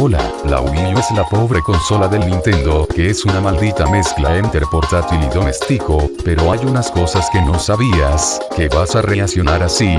Hola, la Wii U es la pobre consola del Nintendo, que es una maldita mezcla entre portátil y doméstico, pero hay unas cosas que no sabías, que vas a reaccionar así.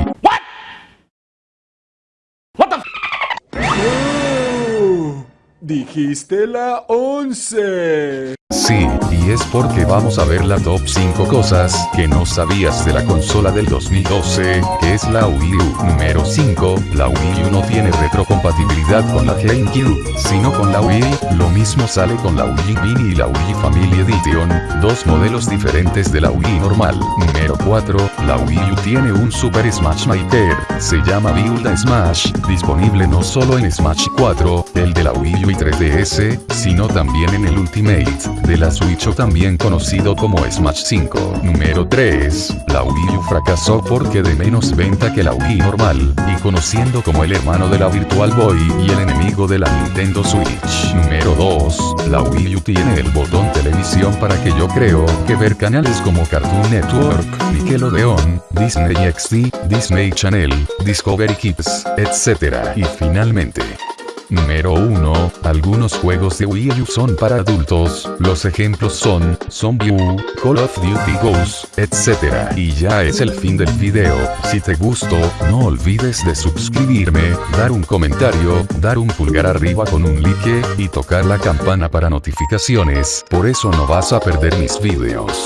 Oh, dijiste la 11. Sí, y es porque vamos a ver la top 5 cosas que no sabías de la consola del 2012, que es la Wii U. Número 5, la Wii U no tiene retrocompatibilidad con la GameCube, sino con la Wii. Lo mismo sale con la Wii Mini y la Wii Family Edition, dos modelos diferentes de la Wii normal. Número 4, la Wii U tiene un Super Smash Maker, se llama Build Smash, disponible no solo en Smash 4, el de la Wii U y 3DS, sino también en el Ultimate de la Switch o también conocido como Smash 5. Número 3. La Wii U fracasó porque de menos venta que la Wii normal, y conociendo como el hermano de la Virtual Boy y el enemigo de la Nintendo Switch. Número 2. La Wii U tiene el botón televisión para que yo creo que ver canales como Cartoon Network, Nickelodeon, Disney XD, Disney Channel, Discovery Kids, etc. Y finalmente, Número 1. Algunos juegos de Wii U son para adultos, los ejemplos son, Zombie U, Call of Duty Ghosts, etc. Y ya es el fin del video, si te gustó, no olvides de suscribirme, dar un comentario, dar un pulgar arriba con un like, y tocar la campana para notificaciones, por eso no vas a perder mis videos.